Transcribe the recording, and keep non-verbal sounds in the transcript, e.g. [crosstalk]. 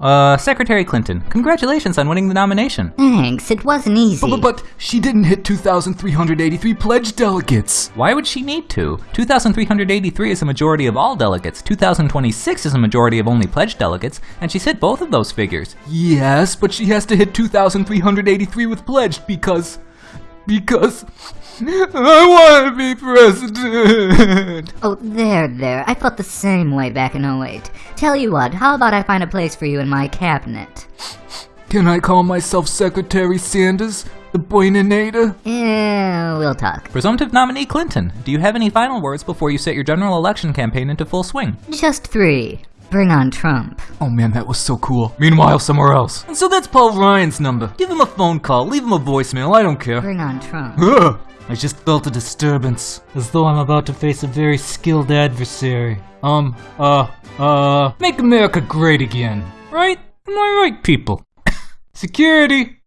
Uh, Secretary Clinton, congratulations on winning the nomination. Thanks, it wasn't easy. But, but she didn't hit 2,383 pledged delegates. Why would she need to? 2,383 is a majority of all delegates, 2,026 is a majority of only pledged delegates, and she's hit both of those figures. Yes, but she has to hit 2,383 with pledged because. Because. I want to be president. Oh, there, there. I felt the same way back in 08. Tell you what, how about I find a place for you in my cabinet? Can I call myself Secretary Sanders, the Boininator? Yeah, we'll talk. Presumptive nominee Clinton, do you have any final words before you set your general election campaign into full swing? Just three. Bring on Trump. Oh man, that was so cool. Meanwhile, somewhere else. And so that's Paul Ryan's number. Give him a phone call, leave him a voicemail, I don't care. Bring on Trump. Ugh. I just felt a disturbance, as though I'm about to face a very skilled adversary. Um, uh, uh, make America great again. Right? Am I right, people? [coughs] Security!